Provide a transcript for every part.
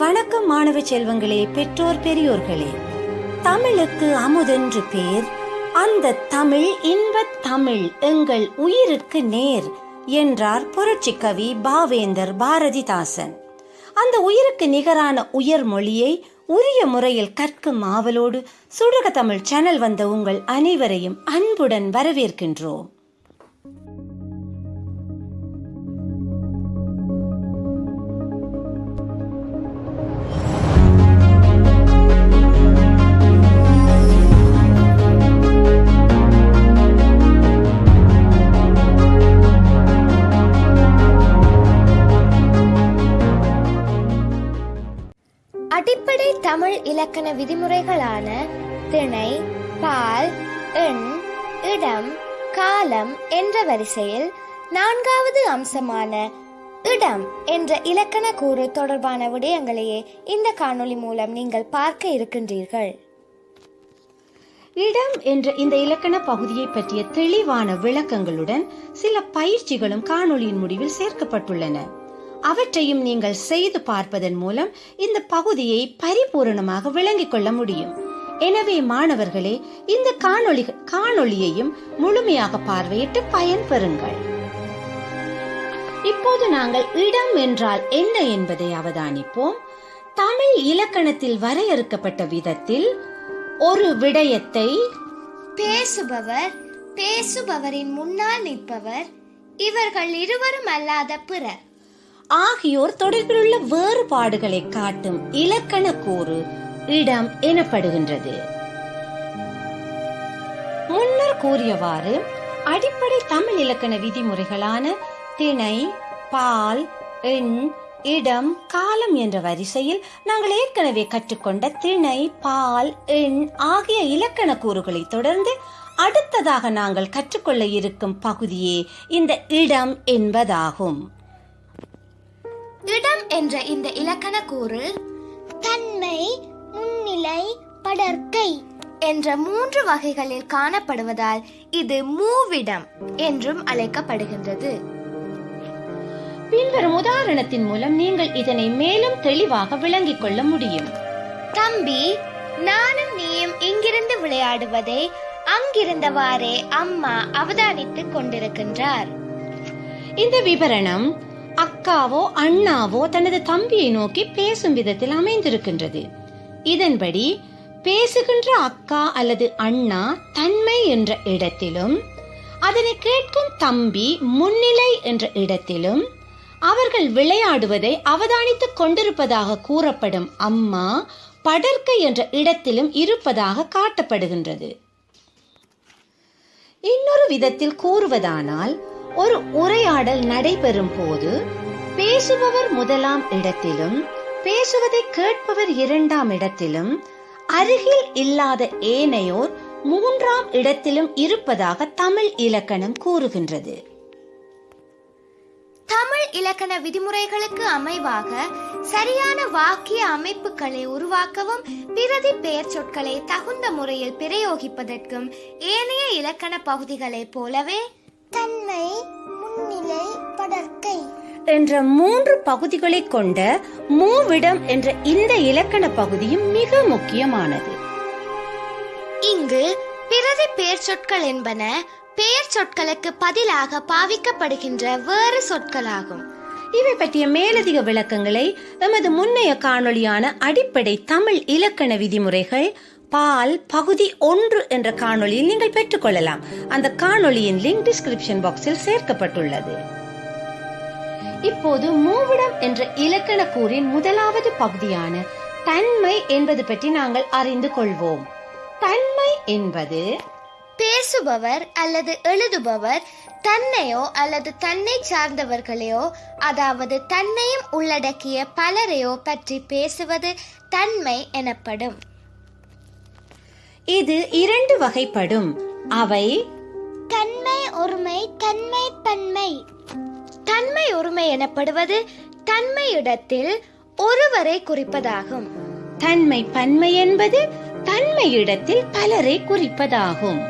வணக்கம் மாணவ செல்வங்களே பெற்றோர் பெரியோர்களே. தமிழுக்கு அமுதென்று பேர் அந்த தமிழ் இன்பத் தமிழ் எங்கள் உயிருக்கு நேர் என்றார் புரட்சி கவி பாவேந்தர் பாரதிதாசன். அந்த உயிருக்கு நிகரான உயர் மொழியை உரிய முறையில் கற்கும் ஆவலோடு சுடுக தமிழ் சேனல் வந்த உங்கள் அனைவரையும் அன்புடன் வரவேற்கின்றோம். இலக்கண விதிமுறைகளான திணை பால் எண் இடம் காலம் என்ற வரிசையில் நான்காவது அம்சமான இடம் என்ற இலக்கண கூறு தொடர்பான விடயங்களையே இந்த காணொளி மூலம் நீங்கள் பார்க்க இருக்கின்றீர்கள். இடம் என்ற இந்த இலக்கண பகுதியை பற்றிய தெளிவான விளக்கங்களுடன் சில பயிற்சிகளும் காணொளியின் முடிவில் சேர்க்கப்பட்டுள்ளன. அவற்றையும் நீங்கள் செய்து பார்ப்பதன் மூலம் இந்த பகுதியை பரிபூரணமாக விளங்கிக் கொள்ள முடியும். எனவே மாணவர்களே இந்த காணொளி காணொளியையும் முழுமையாக பார்வையிட்டு பயன்பெறுங்கள். இப்போது நாங்கள் இடம் என்றால் என்ன என்பதை அவதானிப்போம். தமிழ் இலக்கணத்தில் வரையறுக்கப்பட்ட விதத்தில் ஒரு விடயத்தை பேசுபவர் பேசுபவரின் முன்னால் நிற்பவர் இவர்கள் இருவரும் அல்லாத பிறர். ஆகியோர் தொடர்பிலுள்ள வேறுபாடுகளை காட்டும் இலக்கண கூறு இடம் எனப்படுகின்றது. முன்னர் கூறியவாறு அடிப்படை தமிழ் இலக்கண விதிமுறைகளான திணை பால் எண் இடம் காலம் என்ற வரிசையில் நாங்கள் ஏற்கனவே கற்றுக்கொண்ட திணை பால் எண் ஆகிய இலக்கண கூறுகளை தொடர்ந்து அடுத்ததாக நாங்கள் கற்றுக்கொள்ள இருக்கும் பகுதியே இந்த இடம் என்பதாகும். இடம் என்ற இந்த இலக்கண கூறு தன்மை முன்னிலை படர்க்கை என்ற மூன்று வகைகளில் காணப்படுவதால் இது மூவிடம் என்றும் அழைக்கப்படுகின்றது. பின்வரும் உதாரணத்தின் மூலம் நீங்கள் இதனை மேலும் தெளிவாக விளங்கிக் கொள்ள முடியும். தம்பி நானும் நீயும் இங்கிருந்து விளையாடுவதை அங்கிருந்தவாறே அம்மா அவதானித்துக் கொண்டிருக்கின்றார். இந்த விவரணம் அக்காவோ அண்ணாவோ தனது தம்பியை நோக்கி பேசும் விதத்தில் அமைந்திருக்கின்றது. இதன்படி பேசுகின்ற அக்கா அல்லது அண்ணா தன்மை என்ற இடத்திலும் அதனை கேட்கும் தம்பி முன்னிலை என்ற இடத்திலும் அவர்கள் விளையாடுவதை அவதானித்துக் கொண்டிருப்பதாக கூறப்படும் அம்மா படர்க்கை என்ற இடத்திலும் இருப்பதாக காட்டப்படுகின்றது. இன்னொரு விதத்தில் கூறுவதானால் ஒரு உரையாடல் நடைபெறும் போது பேசுபவர் முதலாம் இடத்திலும் பேசுவதை கேட்பவர் இரண்டாம் இடத்திலும் அருகில் இல்லாத ஏனையோர் மூன்றாம் இடத்திலும் இருப்பதாக தமிழ் இலக்கணம் கூறுகின்றது. தமிழ் இலக்கண விதிமுறைகளுக்கு அமைவாக சரியான வாக்கிய அமைப்புகளை உருவாக்கவும் பிரதி பெயர் சொற்களை தகுந்த முறையில் பிரயோகிப்பதற்கும் ஏனைய இலக்கண பகுதிகளைப் போலவே தன்மை முன்னிலை படர்க்கை என்ற மூன்று பகுதிகளை கொண்ட மூவிடம் என்ற இந்த இலக்கண பகுதியும் மிக முக்கியமானது. இங்கு பிரதி பெயர் சொற்கள் என்பன பெயர் சொற்களுக்கு பதிலாக பாவிக்கப்படுகின்ற வேறு சொற்களாகும். இவை பற்றிய மேலதிக விளக்கங்களை எமது முன்னைய காணொளியான அடிப்படை தமிழ் இலக்கண விதிமுறைகள் பால் பகுதி ஒன்று என்ற காணொளியில் நீங்கள் பெற்றுக்கொள்ளலாம். அந்த காணொளியின் லிங்க் டிஸ்கிரிப்ஷன் பாக்ஸில் சேர்க்கப்பட்டுள்ளது. இப்போது மூவிடம் என்ற இலக்கண கூறின் முதலாவது பகுதியான தன்மை என்பது பற்றி நாங்கள் அறிந்து கொள்வோம். தன்மை என்பது பேசுபவர் அல்லது எழுதுபவர் தன்னையோ அல்லது தன்னை சார்ந்தவர்களையோ அதாவது தன்னையும் உள்ளடக்கிய பலரையோ பற்றி பேசுவது தன்மை எனப்படும். இது இரண்டு வகைப்படும். அவை தன்மை ஒருமை தன்மை பன்மை. தன்மை ஒருமை எனப்படுவது தன்மை இடத்தில் ஒருவரை குறிப்பதாகும். தன்மை பன்மை என்பது தன்மை இடத்தில் பலரை குறிப்பதாகும்.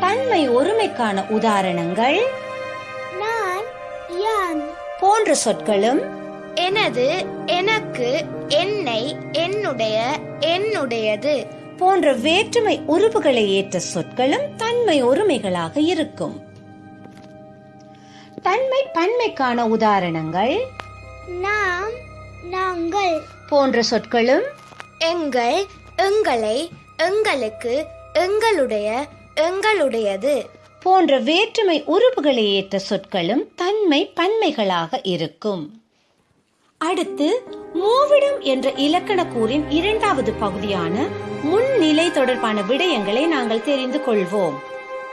தன்மை ஒருமைக்கான உதாரணங்கள் நான் யான் போன்ற சொற்களும் எனது எனக்கு என்னை என்னுடைய என்னுடையது போன்ற வேற்றுமை உருவுகளை ஏற்ற சொற்களும் தன்மை ஒருமைகளாக இருக்கும். தன்மை பன்மைக்கான உதாரணங்கள். நாம் நாங்கள். போன்ற சொற்களும். எங்கள் எங்களை எங்களுக்கு எங்களுடைய எங்களுடையது. போன்ற வேற்றுமை உருவுகளை ஏற்ற சொற்களும் தன்மை பன்மைகளாக இருக்கும். அடுத்து மூவிடம் என்ற இலக்கண கூறின் இரண்டாவது பகுதியான முன்னிலை தொடர்பான விடயங்களை நாங்கள் தெரிந்து கொள்வோம்.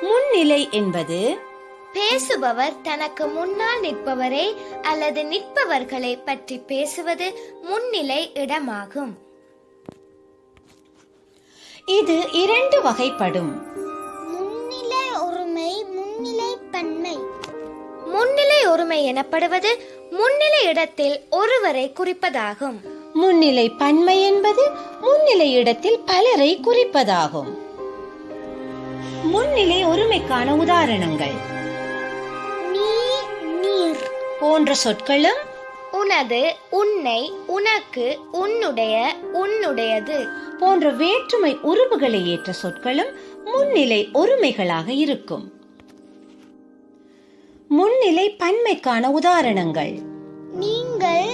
முன்னிலை என்பது பேசுபவர் தனக்கு முன்னால் நிற்பவரை அல்லது நிற்பவர்களை பற்றி பேசுவது முன்னிலை இடமாகும். இது இரண்டு வகைப்படும். முன்னிலை ஒருமை முன்னிலை பன்மை. முன்னிலை ஒருமை எனப்படுவது முன்னிலை இடத்தில் ஒருவரை குறிப்பதாகும். முன்னிலை பன்மை என்பது முன்னிலை இடத்தில் பலரை குறிப்பதாகும். முன்னிலை ஒருமைக்கான உதாரணங்கள். நீ நீர் போன்ற சொற்களும் உனது உன்னை உனக்கு உன்னுடைய உன்னுடையது. போன்ற வேற்றுமை உருவுகளை ஏற்ற சொற்களும் முன்னிலை ஒருமைகளாக இருக்கும். முன்னிலை பன்மைக்கான உதாரணங்கள். நீங்கள்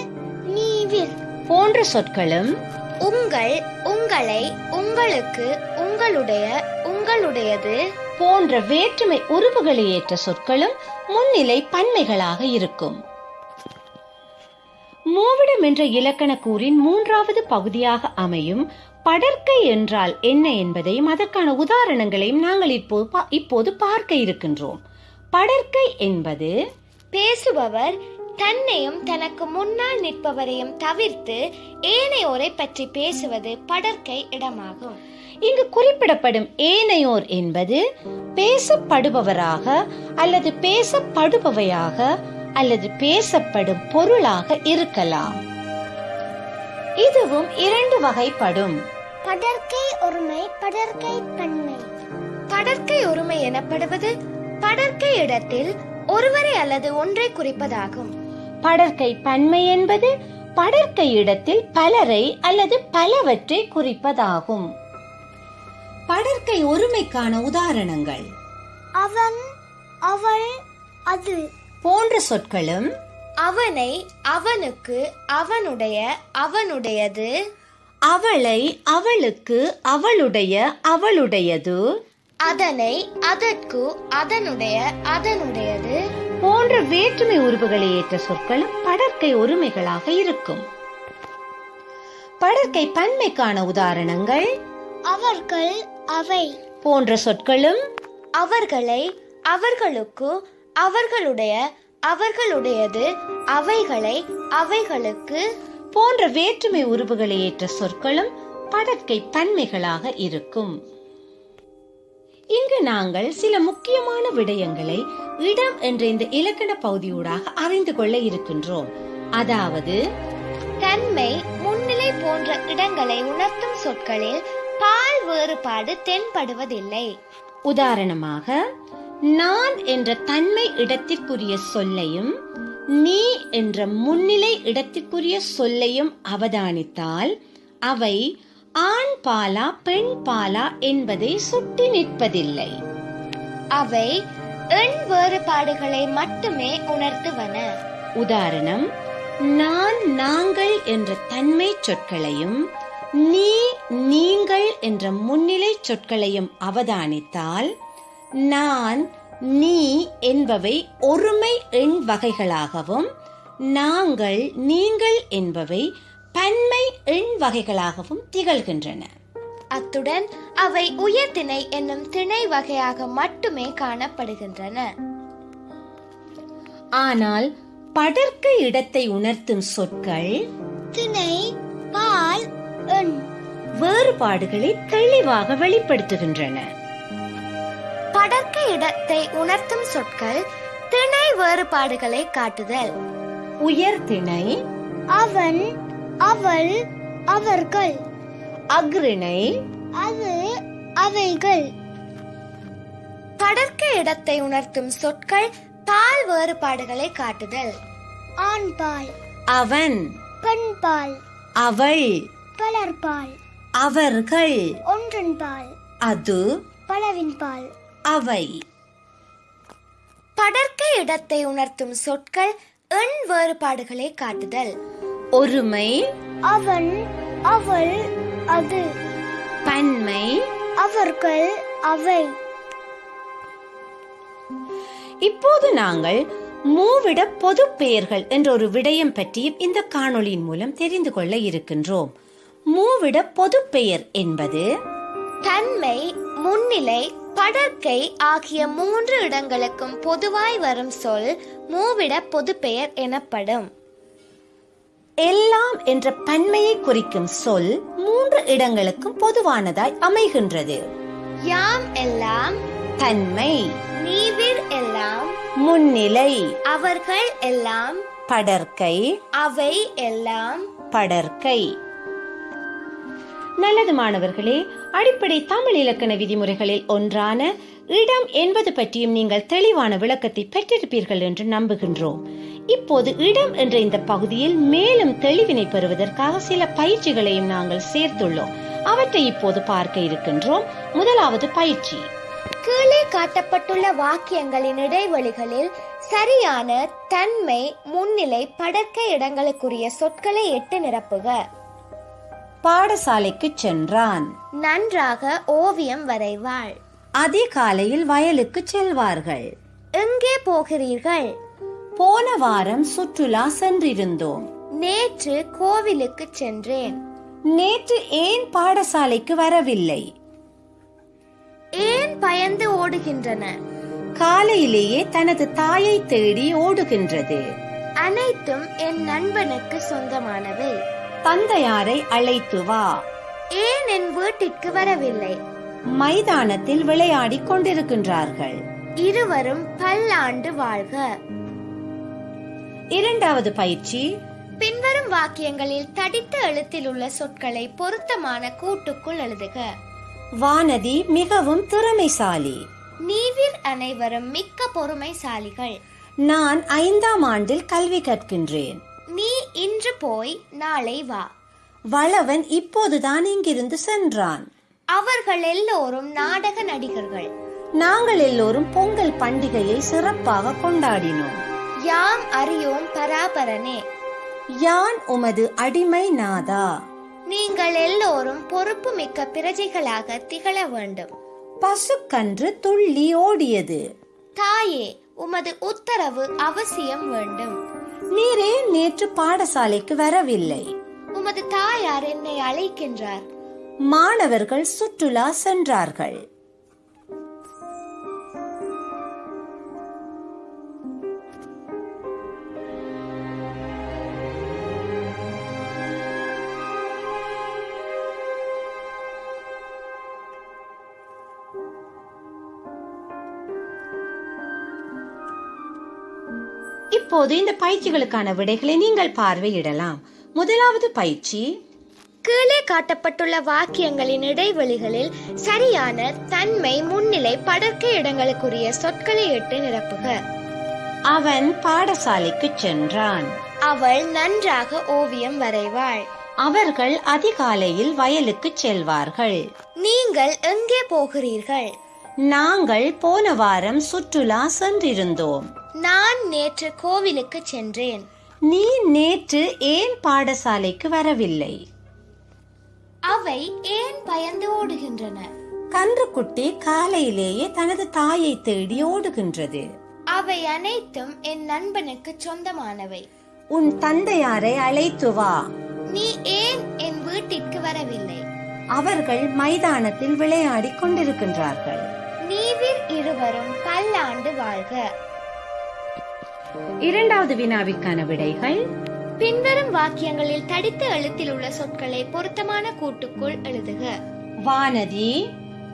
நீவிர் போன்ற சொற்களும் உங்கள் உங்களை உங்களுக்கு உங்களுடைய உங்களுடையது. போன்ற வேற்றுமை உருவுகளை ஏற்ற சொற்களும் முன்னிலை பன்மைகளாக இருக்கும். மூவிடம் என்ற இலக்கண கூறின் மூன்றாவது பகுதியாக அமையும் படர்க்கை என்றால் என்ன என்பதையும் அதற்கான உதாரணங்களையும் நாங்கள் இப்போது பா- இப்போது பார்க்க இருக்கின்றோம். படர்க்கை என்பது பேசுபவர் தன்னையும் தனக்கு முன்னால் நிற்பவரையும் தவிர்த்து ஏனையோரை பற்றி பேசுவது படர்க்கை இடமாகும். இங்கு குறிப்பிடப்படும் ஏனையோர் என்பது பேசப்படுபவராக அல்லது பேசப்படுபவையாக அல்லது பேசப்படும் பொருளாக இருக்கலாம். இதுவும் இரண்டு வகைப்படும். படர்க்கை ஒருமை படர்க்கை பன்மை. படர்க்கை ஒருமை எனப்படுவது படர்க்கை இடத்தில் ஒருவரை அல்லது ஒன்றை குறிப்பதாகும். படர்க்கை பன்மை என்பது படர்க்கை இடத்தில் பலரை அல்லது பலவற்றை குறிப்பதாகும். படர்க்கை ஒருமைக்கான உதாரணங்கள். அவன் அவள் அது. போன்ற சொற்களும் அவனை அவனுக்கு அவனுடைய அவனுடையது. அவளை அவளுக்கு அவளுடைய அவளுடையது. அதனை அதற்கு அதனுடைய அதனுடையது. போன்ற வேற்றுமை உருவுகளை ஏற்ற சொற்களும் படர்க்கை ஒருமைகளாக இருக்கும். படர்க்கை பன்மைக்கான உதாரணங்கள். அவர்கள் அவை. போன்ற சொற்களும் அவர்களை அவர்களுக்கு அவர்களுடைய அவர்களுடையது. அவைகளை அவைகளுக்கு. போன்ற வேற்றுமை உருவுகளை ஏற்ற சொற்களும் படர்க்கை பன்மைகளாக இருக்கும். இங்கு நாங்கள் சில முக்கியமான விடயங்களை இடம் என்ற இந்த இலக்கண பகுதியூடாக அறிந்து கொள்ள இருக்கின்றோம். அதாவது தன்மை முன்னிலை போன்ற இடங்களை உணர்த்தும் சொற்களில் பால் வேறுபாடு தென்படுவதில்லை. உதாரணமாக நான் என்ற தன்மை இடத்திற்குரிய சொல்லையும் நீ என்ற முன்னிலை இடத்திற்குரிய சொல்லையும் அவதானித்தால் அவை ஆண் பாலா பெண் பாலா என்பதை சுட்டி நிற்பதில்லை. அவை எண் வேறுபாடுகளை மட்டுமே உணர்த்துவன. உதாரணம் நான் நாங்கள் என்ற தன்மை சொற்களையும் நீ நீங்கள் என்ற முன்னிலை சொற்களையும் அவதானித்தால் நான் நீ என்பவை ஒருமை எண் வகைகளாகவும் நாங்கள் நீங்கள் என்பவை பன்மை எண் வகைகளாகவும் திகழ்கின்றன. அத்துடன் அவை உயர்திணை என்னும் திணை வகையாக மட்டுமே காணப்படுகின்றன. ஆனால் படர்க்க இடத்தை உணர்த்தும் சொற்கள் திணை பால் எண் வேறுபாடுகளை தெளிவாக வெளிப்படுத்துகின்றன. படர்க்க இடத்தை உணர்த்தும் சொற்கள் திணை வேறுபாடுகளை காட்டுதல். உயர்திணை அவன் அவள் அவர்கள். அக்ரிணை அது அவைகள். படர்க்க இடத்தை உணர்த்தும் சொற்கள் பால் வேறுபாடுகளை காட்டுதல். ஆண் பால். அவன். பெண்பால் அவள். பலர்பால் அவர்கள். ஒன்றன்பால் அது. பலவின்பால் அவை. படர்க்க இடத்தை உணர்த்தும் சொற்கள் எண் வேறுபாடுகளை காட்டுதல். ஒருமை அவன் அவள் அது. பன்மை அவர்கள் அவை. இப்போது நாங்கள் மூவிட பொது பெயர்கள் என்ற ஒரு விடயம் பற்றியும் இந்த காணொளியின் மூலம் தெரிந்து கொள்ள இருக்கின்றோம். மூவிட பொது பெயர் என்பது தன்மை முன்னிலை படர்க்கை ஆகிய மூன்று இடங்களுக்கும் பொதுவாய் வரும் சொல் மூவிட பொதுப்பெயர் எனப்படும். எல்லாம் என்ற பன்மையை குறிக்கும் சொல் மூன்று இடங்களுக்கும் பொதுவானதாய் அமைகின்றது. யாம் எல்லாம் தன்மை நீவிர் எல்லாம் முன்னிலை. அவர்கள் எல்லாம் படர்க்கை அவை எல்லாம். படர்க்கை நல்லது மாணவர்களே அடிப்படை தமிழ் இலக்கண விதிமுறைகளில் ஒன்றான இடம் என்பது பற்றியும் நீங்கள் தெளிவான விளக்கத்தை பெற்றிருப்பீர்கள் என்று நம்புகின்றோம். இப்போது இடம் என்ற இந்த பகுதியில் மேலும் தெளிவினை பெறுவதற்காக சில பயிற்சிகளையும் நாங்கள் சேர்த்துள்ளோம். அவற்றை இப்போது பார்க்க இருக்கின்றோம். முதலாவது பயிற்சி. கீழே காட்டப்பட்டுள்ள வாக்கியங்களின் இடைவெளிகளில் சரியான தன்மை முன்னிலை படர்க்கை இடங்களுக்குரிய சொற்களை எட்டு நிரப்புக. பாடசாலைக்கு சென்றான். நன்றாக ஓவியம் வரைவாள். அதிகாலையில் வயலுக்கு செல்வார்கள். எங்கே போகிறீர்கள்? போன வாரம் சுற்றுலா சென்றிருந்தோம். நேற்று கோவிலுக்கு சென்றேன். நேற்று ஏன் பாடசாலைக்கு வரவில்லை? ஏன் பயந்து ஓடுகின்றன? காலையிலேயே தனது தாயை தேடி ஓடுகின்றது. அனைத்தும் என் நண்பனுக்கு சொந்தமானவை. தந்தையாரை அழைத்து வா. ஏன் என் வீட்டிற்கு வரவில்லை? மைதானத்தில் விளையாடிக் கொண்டிருக்கின்றார்கள். இருவரும் பல்லாண்டு வாழ்க. இரண்டாவது பயிற்சி. பின்வரும் வாக்கியங்களில் தடித்த எழுத்தில் உள்ள சொற்களை பொருத்தமான கூட்டுக்குள் எழுதுக. வானதி மிகவும் திறமைசாலி. நீவிர் அனைவரும் மிக்க பொறுமைசாலிகள். நான் ஐந்தாம் ஆண்டில் கல்வி கற்கின்றேன். நீ இன்று போய் நாளை வா. வளவன் இப்போதுதான் இங்கிருந்து சென்றான். அவர்கள் எல்லோரும் நாடக நடிகர்கள். நாங்கள் எல்லோரும் பொங்கல் பண்டிகையை சிறப்பாக கொண்டாடினோம். யாம் அறியோம் பராபரனே. யான் உமது அடிமை நாதா? நீங்கள் எல்லோரும் பொறுப்பு மிக்க பிரஜைகளாக திகழ வேண்டும். பசுக்கன்று துள்ளி ஓடியது. தாயே உமது உத்தரவு அவசியம் வேண்டும். நீரே நேற்று பாடசாலைக்கு வரவில்லை. உமது தாயார் என்னை அழைக்கின்றார். மாணவர்கள் சுற்றுலா சென்றார்கள். இப்போது இந்த பயிற்சிகளுக்கான விடைகளை நீங்கள் பார்வையிடலாம். முதலாவது பயிற்சி. கீழே காட்டப்பட்டுள்ள வாக்கியங்களின் இடைவெளிகளில் சரியான தன்மை முன்னிலை படர்க்கை இடங்களுக்குரிய சொற்களை இட்டு நிரப்புக. அவன் பாடசாலைக்கு சென்றான். அவள் நன்றாக ஓவியம் வரைவாள். அவர்கள் அதிகாலையில் வயலுக்கு செல்வார்கள். நீங்கள் எங்கே போகிறீர்கள்? நாங்கள் போன வாரம் சுற்றுலா சென்றிருந்தோம். நான் நேற்று கோவிலுக்கு சென்றேன். நீ நேற்று ஏன் பாடசாலைக்கு வரவில்லை? அவை ஏன் பயந்து ஓடுகின்றன? கன்றுக்குட்டி காலையிலேயே தனது தாயை தேடி ஓடுகின்றது. அவை அனைத்தும் என் நண்பனுக்கு சொந்தமானவை. உன் தந்தையாரை அழைத்து வா. நீ ஏன் என் வீட்டிற்கு வரவில்லை? அவர்கள் மைதானத்தில் விளையாடிக் கொண்டிருக்கின்றார்கள். நீவிர் இருவரும் பல்லாண்டு வாழ்க. இரண்டாவது வினாவிற்கான விடைகள். பின்வரும் வாக்கியங்களில் தடித்த எழுத்தில் உள்ள சொற்களை பொருத்தமான கூட்டுக்குள் எழுதுக. வானதி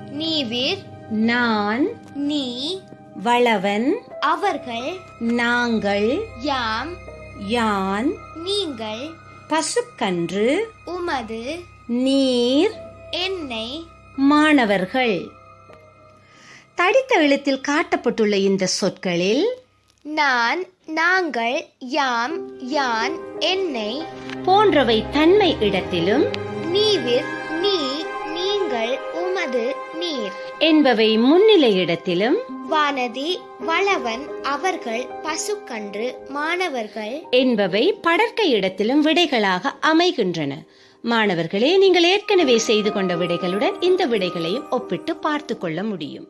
நீவிர் நான் நீ வளவன் அவர்கள் நாங்கள் யாம் யான் நீங்கள் பசுக்கன்று உமது நீர் என்னை மாணவர்கள். தடித்த எழுத்தில் காட்டப்பட்டுள்ள இந்த சொற்களில் நான் நாங்கள் யாம் யான் என்னை போன்றவை தன்மை இடத்திலும் நீவிர் நீ நீங்கள் உமது நீர். என்பவை முன்னிலை இடத்திலும் வானதி வளவன் அவர்கள் பசுக்கன்று மாணவர்கள். என்பவை படர்க்கை இடத்திலும் விடைகளாக அமைகின்றன. மாணவர்களே நீங்கள் ஏற்கனவே செய்து கொண்ட விடைகளுடன் இந்த விடைகளையும் ஒப்பிட்டு பார்த்து கொள்ள முடியும்.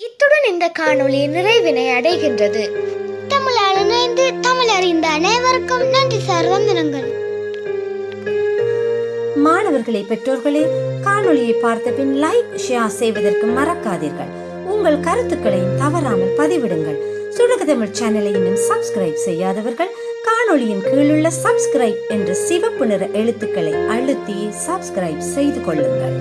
இத்துடன் இந்த காணொளி நிறைவினை அடைகின்றது. தமிழால் இணைந்து தமிழ் அறிந்த அனைவருக்கும் நன்றி சார் வந்தனங்கள் மாணவர்களே பெற்றோர்களே காணொளியை பார்த்த பின் லைக் ஷேர் செய்வதற்கு மறக்காதீர்கள். உங்கள் கருத்துக்களையும் தவறாமல் பதிவிடுங்கள். சுடக தமிழ் சேனலை இன்னும் சப்ஸ்கிரைப் செய்யாதவர்கள் காணொளியின் கீழுள்ள சப்ஸ்கிரைப் என்ற சிவப்பு நிற எழுத்துக்களை அழுத்தி சப்ஸ்கிரைப் செய்து கொள்ளுங்கள்.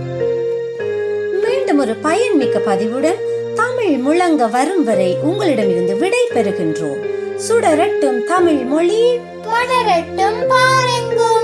மீண்டும் ஒரு பயன்மிக்க பதிவுடன் தமிழ் முழங்க வரும் வரை உங்களிடமிருந்து விடை பெறுகின்றோம். சுடரட்டும் தமிழ் மொழி. தொடரட்டும் பாருங்கள்